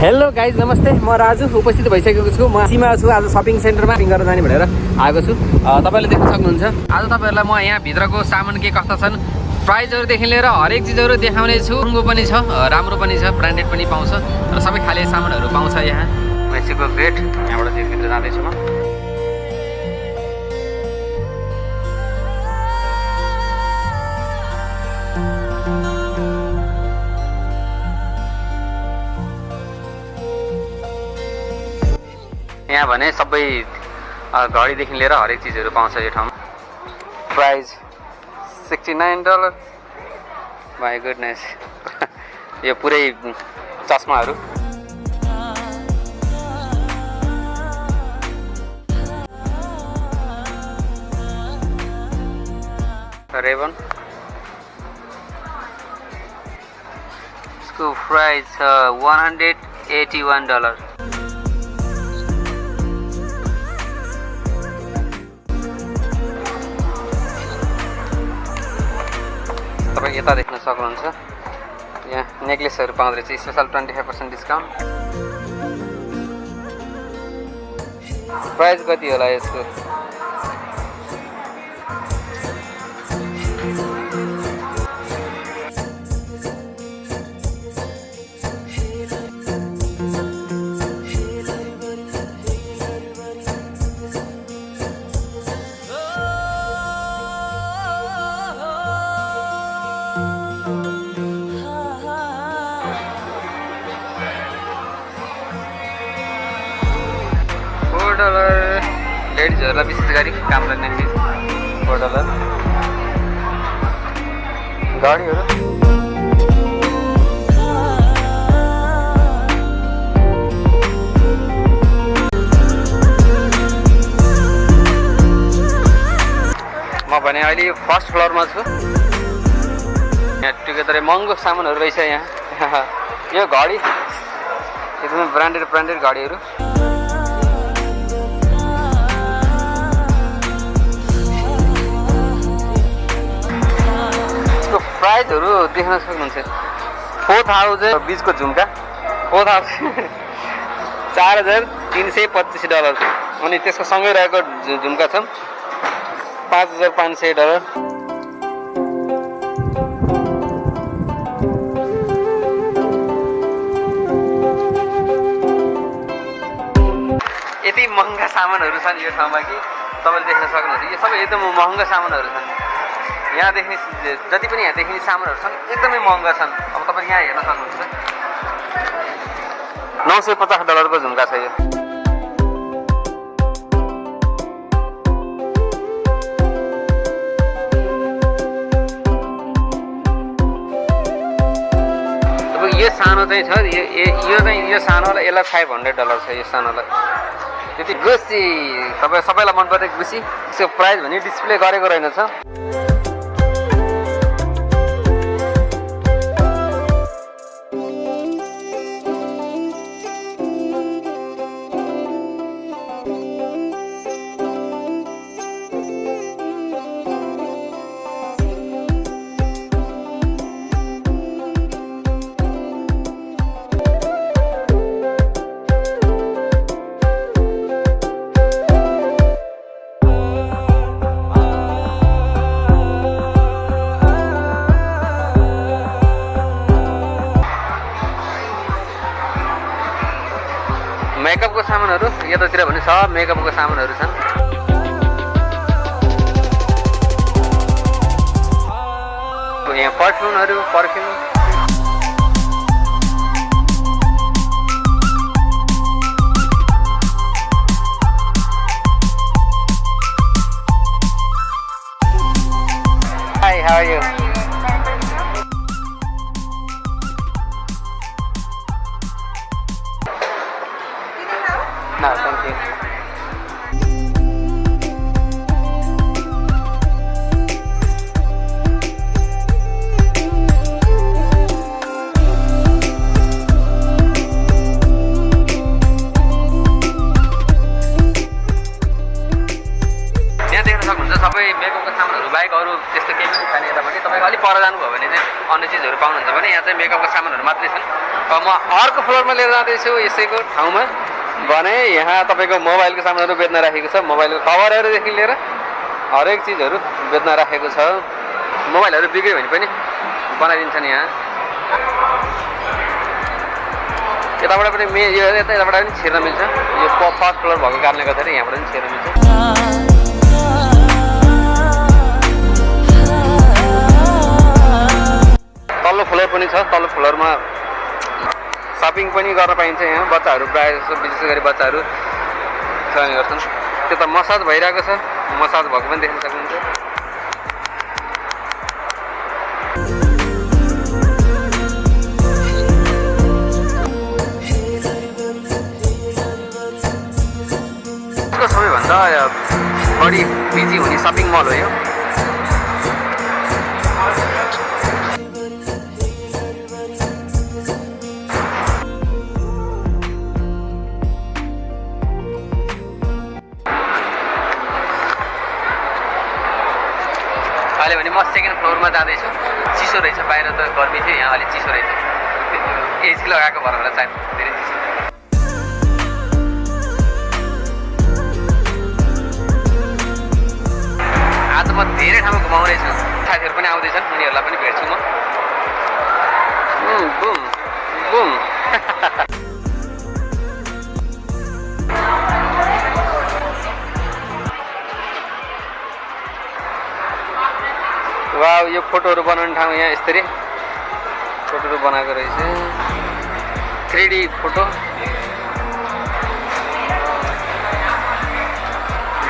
Hello guys नमस्ते। म राजु उपस्थित भइसकेको छु। म सीमा छु आज सपिङ सेन्टरमा सपिङ गर्न जाने भनेर आएको छु। तपाईँले देख्न सक्नुहुन्छ। आज तपाईँहरूलाई म यहाँ भित्रको सामान के कस्ता छन् प्राइजहरूदेखि लिएर हरेक चिजहरू देखाउने छु। महँगो पनि छ राम्रो पनि छ ब्रान्डेड पनि पाउँछ। र सबै खाले सामानहरू पाउँछ यहाँ। मेक्सिको गेट यहाँबाट भित्र जाँदैछु म। यहाँ भने सबै घडीदेखि लिएर हरेक चिजहरू पाउँछ यो ठाउँमा। Price sixty nine dollar my goodness यो पुरै चस्माहरू। रेबन। यसको प्राइस छ one hundred eighty one dollar तपाईँ यता देख्न सक्नुहुन्छ। यहाँ नेक्लेसहरू पाउँदो रहेछ। Special twenty five percent discount. Price कति होला यसको? लेडिजहरूलाई विशेष गरी काम डलर गाडीहरू। म भने अहिले फर्स्ट फ्लोरमा छु। यहाँ टुगेदरै महँगो सामानहरू रहेछ यहाँ। यो घडी एकदमै ब्रान्डेड ब्रान्डेड घडीहरू प्राइजहरू देख्न सक्नुहुन्छ। फोर थाउजन्ड बिचको झुम्का। फोर थाउजन्ड चार हजार तिन सय पच्चिस डलर। अनि त्यसको सँगै रहेको झुम्का छ। पाँच हजार पाँच सय डलर। यति महँगा सामानहरू छन् यो ठाउँमा कि तपाईँले देख्न सक्नुहुन्छ। यो सबै एकदम महँगा सामानहरू छन्। यहाँ देख्ने जति पनि यहाँ देखिने सामानहरू छन् एकदमै महँगा छन्। अब तपाईँ यहाँ हेर्न सक्नुहुन्छ नौ सय पचास डलरको झुम्का छ यो। यो सानो चाहिँ छ यो यो- चाहिँ यो सानोलाई यसलाई फाइभ हन्ड्रेड डलर छ यो सानोलाई। त्यति गुसी तपाईँ सबैलाई मन परेको गुसी यसको प्राइस भने डिस्प्ले गरेको रहेनछ। मेकअपको सामानहरू यतातिर भने सब मेकअपको सामानहरू छन्। यहाँ पर्फ्युमहरू पर्फ्युम यहाँ देख्न सक्नुहुन्छ सबै मेकअपको सामानहरू बाहेक अरू त्यस्तो केही पनि छैन यता पनि तपाईँको अलिक पर जानुभयो भने चाहिँ अन्य चिजहरू पाउनुहुन्छ भने यहाँ चाहिँ मेकअपको सामानहरू मात्रै छन्। म अर्को फ्लोरमा लिएर जाँदैछु यसैको ठाउँमा। भने यहाँ तपाईँको मोबाइलको सामानहरू बेच्न राखेको छ। मोबाइलको कभरहरूदेखि लिएर हरेक चिजहरू बेच्न राखेको छ। मोबाइलहरू बिग्रियो भने पनि बनाइदिन्छन् यहाँ। यताबाट पनि मे यो यता यताबाट पनि छिर्न मिल्छ। यो फर्स्ट फ्लोर भएको कारणले गर्दाखेरि यहाँबाट पनि छिर्न मिल्छ। तल्लो फ्लोर पनि छ। तल्लो फ्लोरमा सपिङ पनि गर्न पाइन्छ यहाँ। बच्चाहरू प्रायः जस्तो विशेष गरी बच्चाहरू चलाउने गर्छन्। त मसाज भइरहेको छ। मसाज भएको पनि देख्न सक्नुहुन्छ। सबैभन्दा बढी बिजी हुने सपिङ मल हो यो। जाँदैछु। चिसो रहेछ बाहिर त गर्मी थियो यहाँ अलिक चिसो रहेछ। एसी लगाएको भएर होला सायद धेरै चिसो। आज म धेरै ठाउँमा घुमाउँदैछु साथीहरू पनि आउँदैछन् उनीहरूलाई पनि भेट्छु म। Boom boom. वा यो फोटोहरू बनाउने ठाउँ यहाँ यसरी फोटोहरू बनाएको रहेछ। Three photo.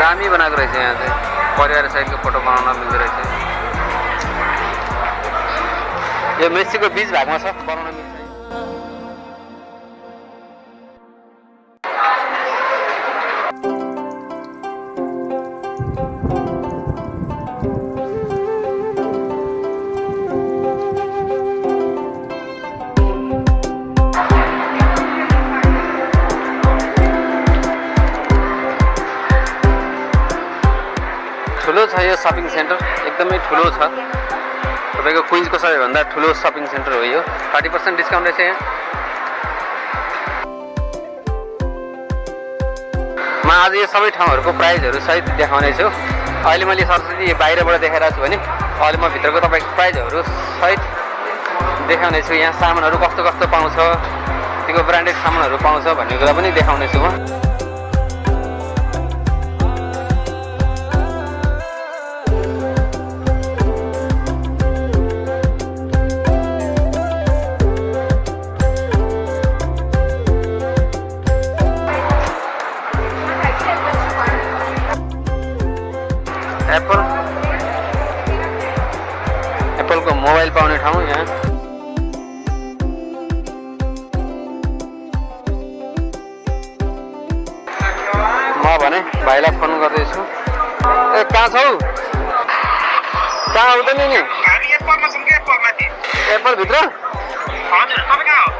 दामी बनाएको रहेछ यहाँ चाहिँ। परिवार सहितको फोटो बनाउन मिल्दो रहेछ। यो मेसीको बिच भागमा छ बनाउन मिल्छ। ठुलो छ यो सपिङ सेन्टर एकदमै ठुलो छ। तपाईँको क्विन्सको सबैभन्दा ठुलो सपिङ सेन्टर हो यो। थर्टी पर्सेन्ट डिस्काउन्ट रहेछ यहाँ। म आज यो सबै ठाउँहरूको प्राइजहरू सहित देखाउने छु अहिले मैले सरस्वती बाहिरबाट देखाइरहेको छु भने अहिले म भित्रको तपाईँको प्राइजहरू सहित देखाउने छु यहाँ सामानहरू कस्तो कस्तो पाउँछ त्यो ब्रान्डेड सामानहरू पाउँछ भन्ने कुरा पनि देखाउने छु म। हो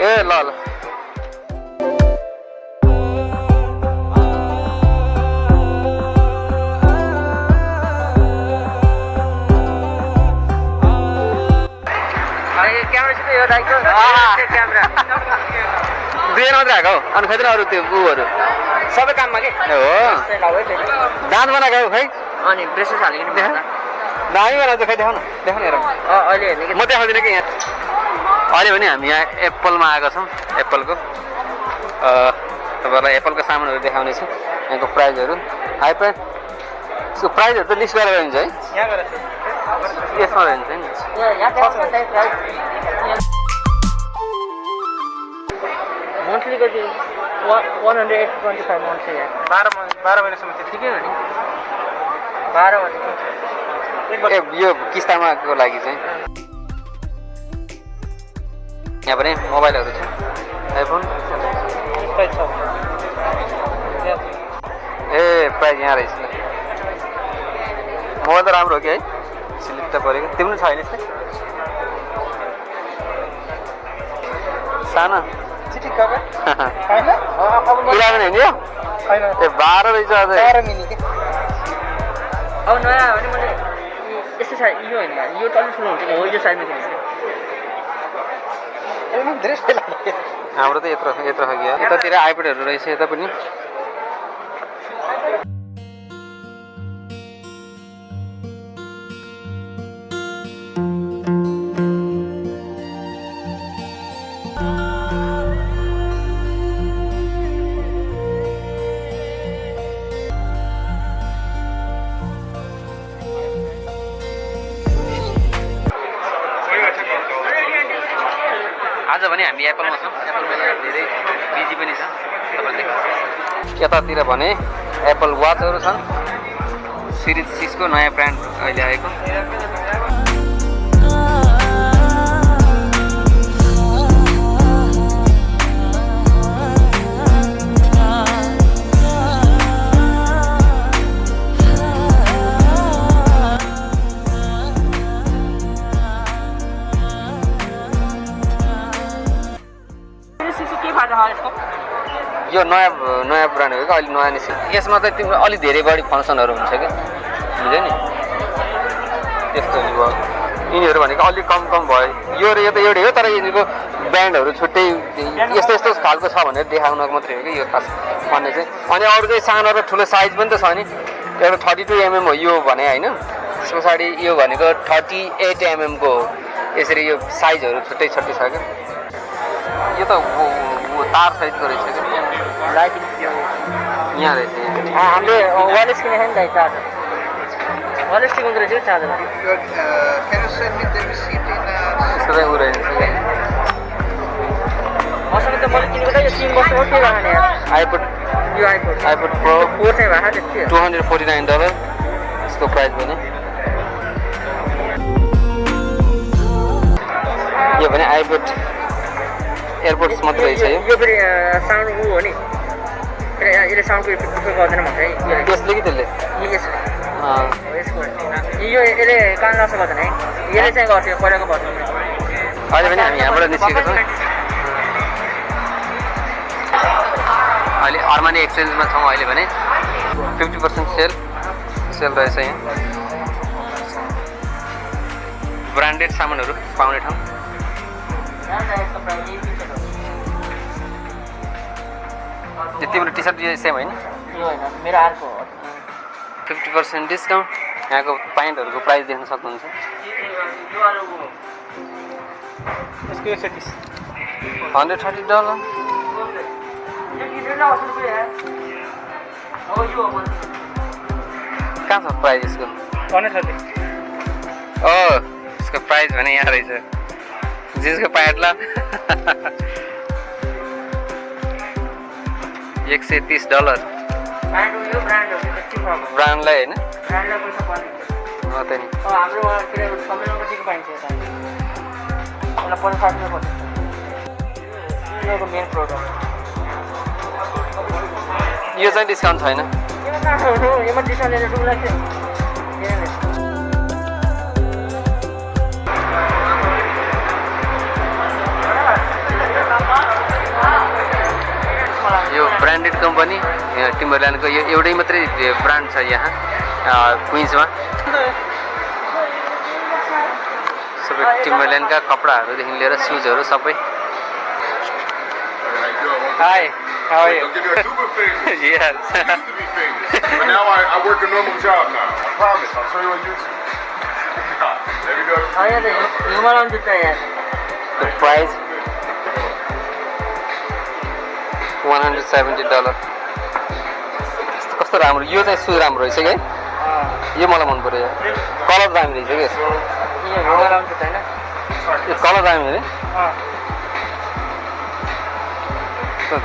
ए ल ल दुई मात्रै आएको हौ अनि खै त अरू त्यो बुहरू सबै काममा के हो दाँत बनाएको खै अनि ब्रेसेस हालिकन दामी बनाएको खै देखाउ न देखाउ न हेरौँ अहिले हेर्ने कि? म देखाउँदिनँ कि यहाँ? अहिले भने हामी यहाँ एप्पलमा आएको छौँ एप्पलको। तपाईँहरूलाई एप्पलको सामानहरू देखाउने छु यहाँको प्राइजहरू। हाई प्राइस यसको प्राइजहरू त लिस्ट गरेर हुन्छ है। यसमा रहन्छ नि। One hundred eight twenty five बाह्र महिना बाह्र महिनासम्म चाहिँ ठिकै हो नि। बाह्र भनेको ए यो किस्तामाको लागि चाहिँ? यहाँ पनि मोबाइलहरू छ। आइफोन? ए प्राइज यहाँ रहेछ। मोबाइल त राम्रो हो कि है? स्लिप त परेको। तिम्रो छैन यस्तै सानो। चिठी कभर छैन। अब इलेभेन होइन यो? छैन। ए बाह्र रहेछ अझै। अब नयाँ यस्तो साइज यो होइन यो त अलिक ठुलो हुन्छ हो यो पनि धेरै लाग्यो हाम्रो त यत्रो यत्रो खालको। यतातिर आइपेडहरू रहेछ यता पनि यतातिर भने एप्पल वाचहरू छन्। सिरिज सिक्सको नयाँ ब्रान्ड अहिले आएको। क्या अहिले नयाँ निस्क यसमा त तिम्रो अलिक धेरै बढी फङ्सनहरू हुन्छ क्या बुझ्यो नि? त्यस्तो भयो। यिनीहरू भनेको अलिक कम कम भयो। यो र यो त एउटै हो तर यिनीहरूको ब्रान्डहरू छुट्टै यस्तो यस्तो खालको छ भनेर देखाउनको मात्रै हो कि यो खास भन्ने चाहिँ। अनि अरू चाहिँ सानो र ठुलो साइज पनि त छ नि। एउटा थर्टी टू एमएम हो यो भने होइन। त्यस पछाडि यो भनेको थर्टी एट एमएमको हो। यसरी यो साइजहरू छुट्टै छुट्टै छ क्या यो त तार सहितको रहेछ क्या लाइटिङ यहाँ रहेछ। हामीले वालेस किनेको नि त चार्जर वालेस किनेको रहेछ कि चार्जर रहेछ मसँग त मैले किनेको त यो तिन वर्ष हो के यार आइपुड यो आइपुड प्रो फोर चाहिँ भएको त्यति two hundred forty nine dollar यसको प्राइस भने यो भने आइपुड एयरपोर्ट्स मात्रै रहेछ यो यो फेरि साउन्ड ऊ हो नि यसले इफेक्ट इफेक्ट गर्दैन भन्छ है यो त्यसले कि त्यसले यसको यो यसले कान नष्ट गर्दैन है यसले चाहिँ गर्थ्यो पहिलाको भन्नु अहिले पनि हामी यहाँबाट निस्केको छौँ अहिले अर्मानी एक्सचेन्जमा छौँ अहिले भने फिफ्टी पर्सेन्ट सेल सेल रहेछ यहाँ ब्रान्डेड सामानहरू पाउने ठाउँ यो तिम्रो टी सर्ट सेम होइन? मेरो अर्को हो। फिफ्टी पर्सेन्ट डिस्काउन्ट यहाँको प्यान्टहरूको प्राइस देख्न सक्नुहुन्छ। यो अरू यसको एक सय तिस। Hundred thirty dollar. कहाँ छ प्राइस यसको? Hundred thirty. ओ यसको प्राइस भने यहाँ रहेछ। जिन्सको प्यान्ट ल एक सय तिस डलर। यो ब्रान्डलाई होइन? ब्रान्डलाई पैसा पर्ने हो टिम्बरल्यान्डको यो एउटै मात्रै ब्रान्ड छ यहाँ क्विन्समा सबै टिम्बरल्यान्डका कपडाहरूदेखि लिएर सुजहरू सबै hi how Don't give you a super famous. Yes. used to be famous. But now I, I work a normal job now. I promise. I'll show you on YouTube. there we go. यहाँ त Himalayan जुत्ता यहाँ The price 170 dollar कस्तो राम्रो यो चाहिँ सु राम्रो रहेछ क्या यो मलाई मन पर्यो कलर दामी दिन्छ क्या कलर दामी हुन्छ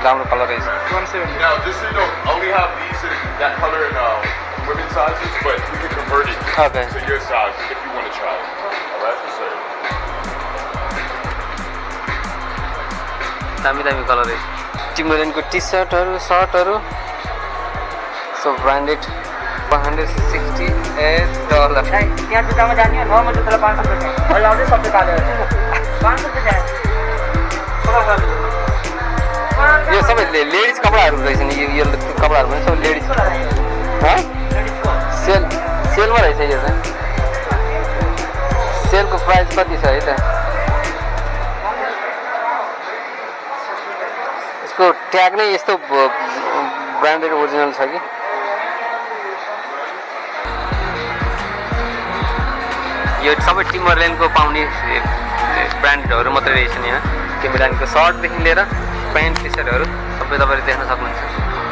राम्रो कलर रहेछ। दामी दामी कलर टिम्रोनको टी सर्टहरू सर्टहरू so branded one hundred sixty eight dollar त्यहाँ जुत्तामा जाने हो नर्मल जुत्तालाई पाँच सौ रुपियाँ अहिले आउँदै सबै कालेर पाँच सौ रुपियाँ यो सबै ले- लेडिज कपडाहरू रहेछ नि यो यो कपडाहरू पनि सबै लेडिज हँ? सेल सेलमा रहेछ यो चाहिँ सेलको प्राइस कति छ है त यसको ट्याग नै यस्तो ब्रान्डेड ओरिजिनल छ कि। यो सबै टिमरल्यान्डको पाउने ब्रान्डहरू मात्रै रहेछ नि यहाँ टिमरल्यान्डको सर्टदेखि लिएर प्यान्ट टी सर्टहरू सबै तपाईँले देख्न सक्नुहुन्छ।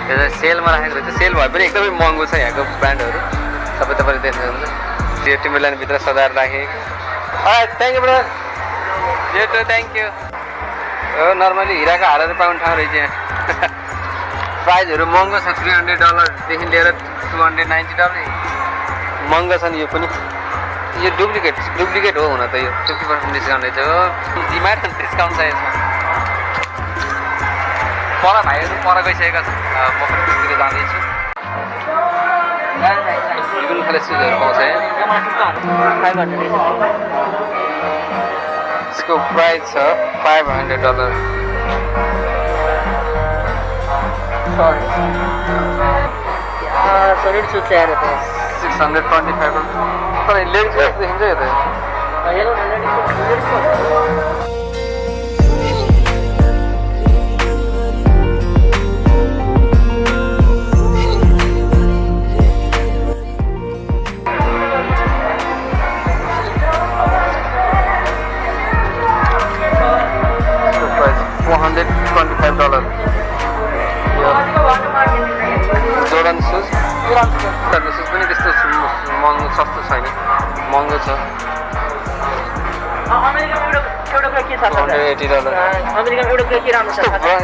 यो सेलमा राखेको रहेछ। सेल भए पनि एकदमै महँगो छ यहाँको ब्रान्डहरू। सबै तपाईँले देख्न सक्नुहुन्छ। त्यो टिमरल्यान्डभित्र सजाएर राखेँ। थ्याङ्क यू ब्रदर जेटो थ्याङ्क यू हो नर्मली हिराको हारेर पाउने ठाउँ रहेछ यहाँ। प्राइजहरू महँगो छ थ्री हन्ड्रेड डलरदेखि लिएर टु हन्ड्रेड नाइन्टी डलर महँगो छ नि यो पनि। यो डुप्लिकेट डुप्लिकेट हो हुन त यो फिफ्टी पर्सेन्ट डिस्काउन्ट रहेछ हो। डिमान्ड डिस्काउन्ट छ यसमा। पर भाइहरू पर गइसकेका छन्। अ, म पनि त्यतिर जाँदैछु। कुन खाले सुजहरू पाउँछ यसको प्राइस छ five hundred dollar six hundred twenty five तर लेडिज जस्तो देखिन्छ यो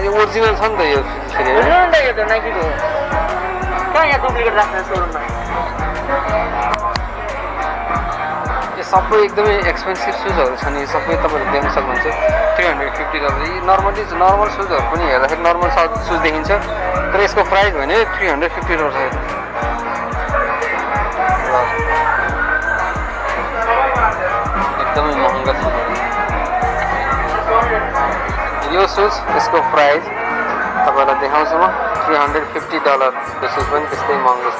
ओरिजिनल छ नि त यो त यो त नाइकीको कहाँ यहाँ डुप्लिकेट राख्छ सोरुममा यो सबै एकदमै एक्सपेन्सिभ सुजहरू छ नि यो सबै तपाईँहरू देख्न सक्नुहुन्छ थ्री हन्ड्रेड फिफ्टी डलर यी नर्मली नर्मल सुजहरू पनि हेर्दाखेरि नर्मल सुज देखिन्छ तर यसको प्राइस भने थ्री हन्ड्रेड फिफ्टी डलर छ यो सुज यसको प्राइस तपाईँलाई देखाउँछु म थ्री हन्ड्रेड फिफ्टी डलरको सुज पनि त्यस्तै महँगो छ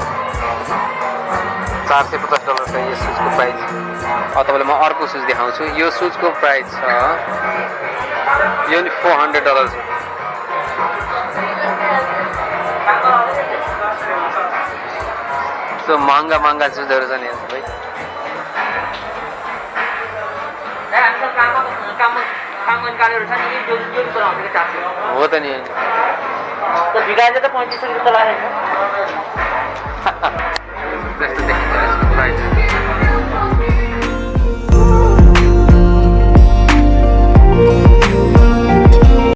चार सय पचास डलर छ यो सुजको प्राइस तपाईँलाई म अर्को सुज देखाउँछु यो सुजको प्राइस छ यो नि फोर हन्ड्रेड डलर छ महँगा महँगा सुजहरू छ नि यहाँ सबै छ नि यो यो यो चलाउँछ कि चार सय हो त नि। त पैँतिस सय रुपियाँ त्यस्तो